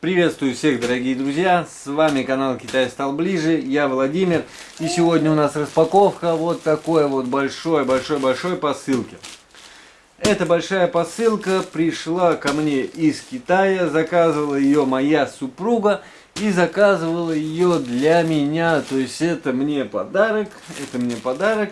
Приветствую всех, дорогие друзья! С вами канал Китай стал ближе, я Владимир. И сегодня у нас распаковка вот такой вот большой-большой-большой посылки. Эта большая посылка пришла ко мне из Китая, заказывала ее моя супруга и заказывала ее для меня. То есть это мне подарок, это мне подарок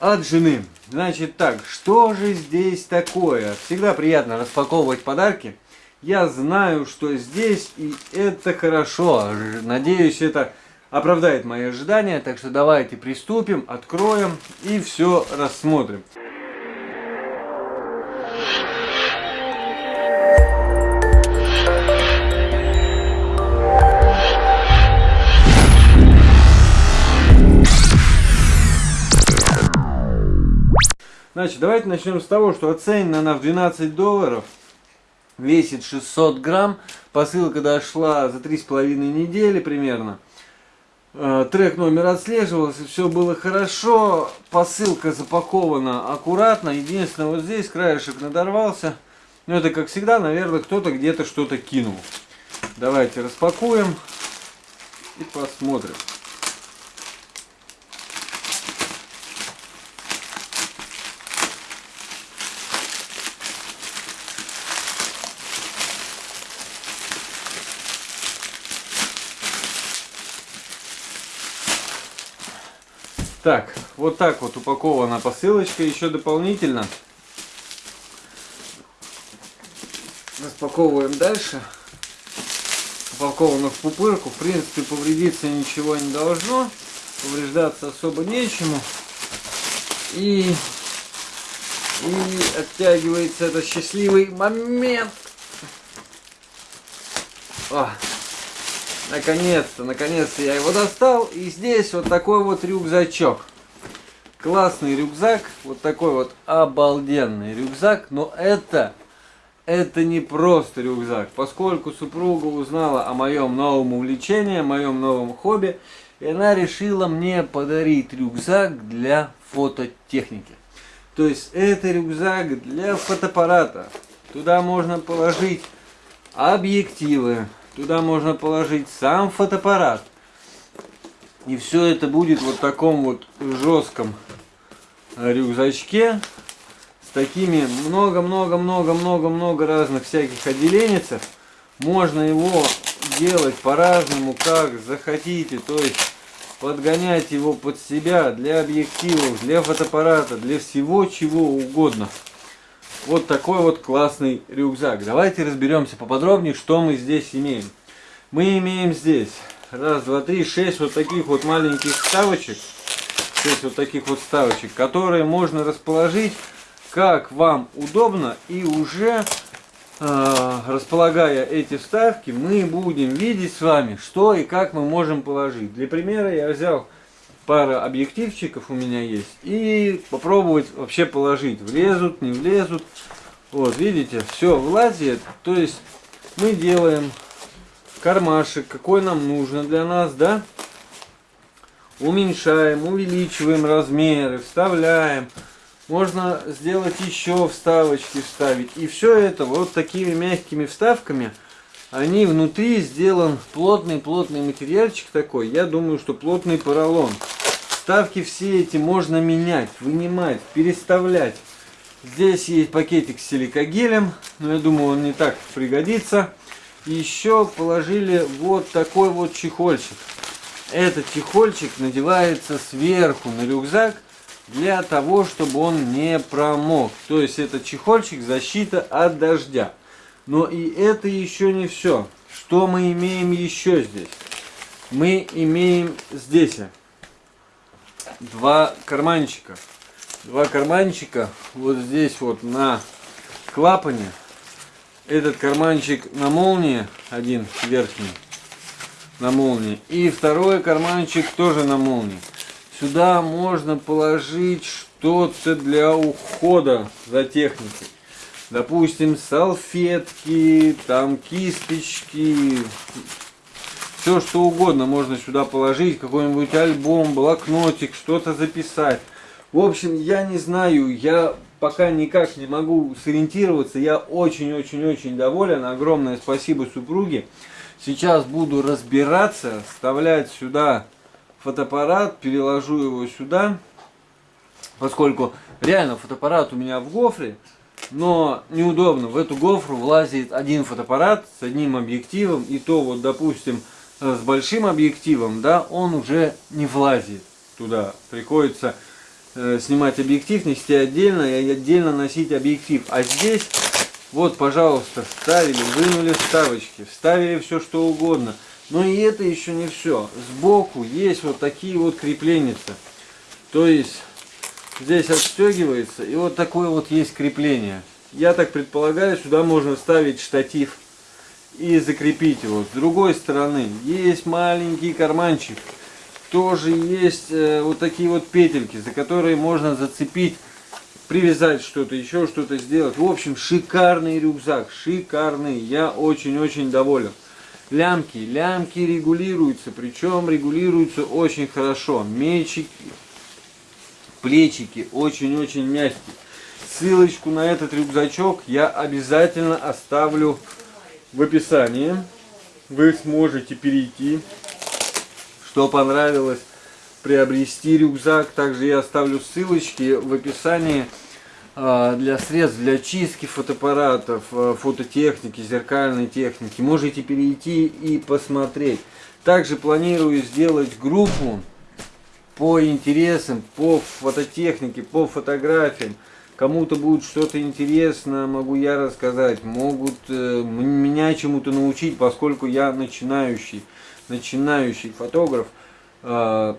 от жены. Значит так, что же здесь такое? Всегда приятно распаковывать подарки. Я знаю, что здесь, и это хорошо. Надеюсь, это оправдает мои ожидания. Так что давайте приступим, откроем и все рассмотрим. Значит, давайте начнем с того, что оценена она в 12 долларов весит 600 грамм. Посылка дошла за 3,5 недели примерно. Э, трек номер отслеживался, все было хорошо. Посылка запакована аккуратно. Единственное, вот здесь краешек надорвался. Но это, как всегда, наверное, кто-то где-то что-то кинул. Давайте распакуем и посмотрим. Так, вот так вот упакована посылочка. Еще дополнительно. Распаковываем дальше. Упаковано в пупырку. В принципе, повредиться ничего не должно. Повреждаться особо нечему. И, и оттягивается этот счастливый момент. О, Наконец-то, наконец-то я его достал. И здесь вот такой вот рюкзачок. Классный рюкзак. Вот такой вот обалденный рюкзак. Но это, это не просто рюкзак. Поскольку супруга узнала о моем новом увлечении, о моем новом хобби. И она решила мне подарить рюкзак для фототехники. То есть это рюкзак для фотоаппарата. Туда можно положить объективы, Туда можно положить сам фотоаппарат. И все это будет вот в таком вот жестком рюкзачке. С такими много-много-много-много-много разных всяких отделенецев. Можно его делать по-разному, как захотите. То есть подгонять его под себя для объективов, для фотоаппарата, для всего чего угодно вот такой вот классный рюкзак. Давайте разберемся поподробнее, что мы здесь имеем. Мы имеем здесь раз, два, три, шесть вот таких вот маленьких вставочек. Шесть вот таких вот вставочек, которые можно расположить как вам удобно. И уже э, располагая эти вставки, мы будем видеть с вами, что и как мы можем положить. Для примера я взял пара объективчиков у меня есть. И попробовать вообще положить. Влезут, не влезут. Вот, видите, все влазит. То есть мы делаем кармашек, какой нам нужно для нас, да? Уменьшаем, увеличиваем размеры, вставляем. Можно сделать еще вставочки вставить. И все это вот такими мягкими вставками – они внутри сделан плотный-плотный материальчик такой. Я думаю, что плотный поролон. Ставки все эти можно менять, вынимать, переставлять. Здесь есть пакетик с силикогелем, но я думаю, он не так пригодится. Еще положили вот такой вот чехольчик. Этот чехольчик надевается сверху на рюкзак для того, чтобы он не промок. То есть это чехольчик защита от дождя. Но и это еще не все. Что мы имеем еще здесь? Мы имеем здесь два карманчика. Два карманчика вот здесь вот на клапане. Этот карманчик на молнии, один верхний на молнии. И второй карманчик тоже на молнии. Сюда можно положить что-то для ухода за техникой допустим, салфетки, там кисточки, все что угодно можно сюда положить, какой-нибудь альбом, блокнотик, что-то записать. В общем, я не знаю, я пока никак не могу сориентироваться. Я очень-очень-очень доволен. Огромное спасибо супруге. Сейчас буду разбираться, вставлять сюда фотоаппарат, переложу его сюда, поскольку реально фотоаппарат у меня в гофре, но неудобно. В эту гофру влазит один фотоаппарат с одним объективом, и то вот, допустим, с большим объективом, да, он уже не влазит туда. Приходится э, снимать объектив, нести отдельно и отдельно носить объектив. А здесь, вот, пожалуйста, вставили, вынули вставочки, вставили все что угодно. Но и это еще не все. Сбоку есть вот такие вот крепления. То есть здесь отстегивается и вот такое вот есть крепление. Я так предполагаю, сюда можно вставить штатив и закрепить его. С другой стороны есть маленький карманчик. Тоже есть э, вот такие вот петельки, за которые можно зацепить, привязать что-то, еще что-то сделать. В общем, шикарный рюкзак, шикарный. Я очень-очень доволен лямки. Лямки регулируются, причем регулируются очень хорошо. Мечики, плечики очень-очень мягкие. Ссылочку на этот рюкзачок я обязательно оставлю в описании. Вы сможете перейти, что понравилось, приобрести рюкзак. Также я оставлю ссылочки в описании а, для средств для чистки фотоаппаратов, а, фототехники, зеркальной техники. Можете перейти и посмотреть. Также планирую сделать группу по интересам, по фототехнике, по фотографиям. Кому-то будет что-то интересно, могу я рассказать, могут э, меня чему-то научить, поскольку я начинающий, начинающий фотограф. Э,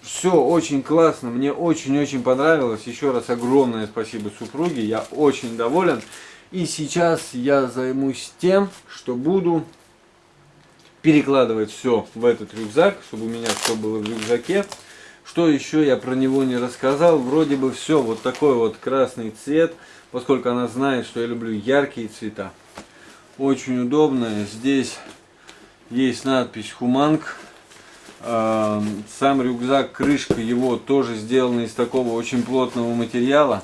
все очень классно, мне очень-очень понравилось. Еще раз огромное спасибо супруге, я очень доволен. И сейчас я займусь тем, что буду перекладывать все в этот рюкзак, чтобы у меня все было в рюкзаке. Что еще я про него не рассказал, вроде бы все, вот такой вот красный цвет, поскольку она знает, что я люблю яркие цвета. Очень удобно, здесь есть надпись Хуманг Эм, сам рюкзак, крышка его тоже сделана из такого очень плотного материала.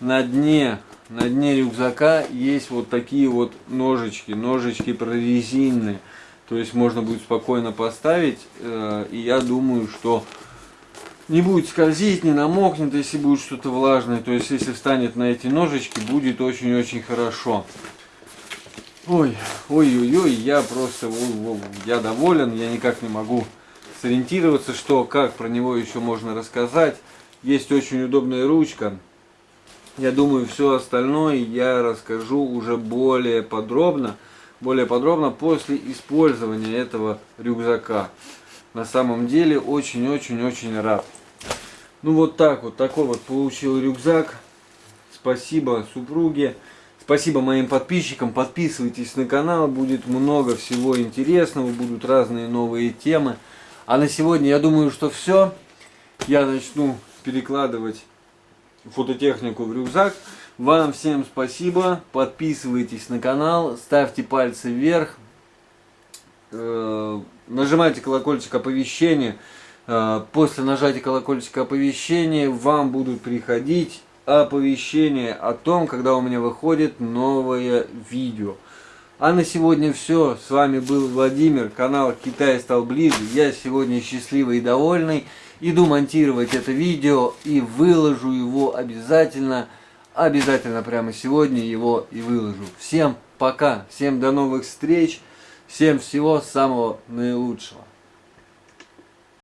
На дне, на дне рюкзака есть вот такие вот ножички, ножички прорезиненные. То есть можно будет спокойно поставить. Э, и я думаю, что не будет скользить, не намокнет, если будет что-то влажное. То есть если встанет на эти ножички, будет очень-очень хорошо. Ой, ой-ой-ой, я просто, я доволен, я никак не могу сориентироваться, что, как про него еще можно рассказать. Есть очень удобная ручка. Я думаю, все остальное я расскажу уже более подробно, более подробно после использования этого рюкзака. На самом деле очень-очень-очень рад. Ну вот так вот, такой вот получил рюкзак. Спасибо супруге. Спасибо моим подписчикам. Подписывайтесь на канал, будет много всего интересного, будут разные новые темы. А на сегодня я думаю, что все. Я начну перекладывать фототехнику в рюкзак. Вам всем спасибо. Подписывайтесь на канал, ставьте пальцы вверх. Э, нажимайте колокольчик оповещения. Э, после нажатия колокольчика оповещения вам будут приходить оповещения о том, когда у меня выходит новое видео. А на сегодня все. С вами был Владимир. Канал Китай стал ближе. Я сегодня счастливый и довольный. Иду монтировать это видео и выложу его обязательно. Обязательно прямо сегодня его и выложу. Всем пока. Всем до новых встреч. Всем всего самого наилучшего.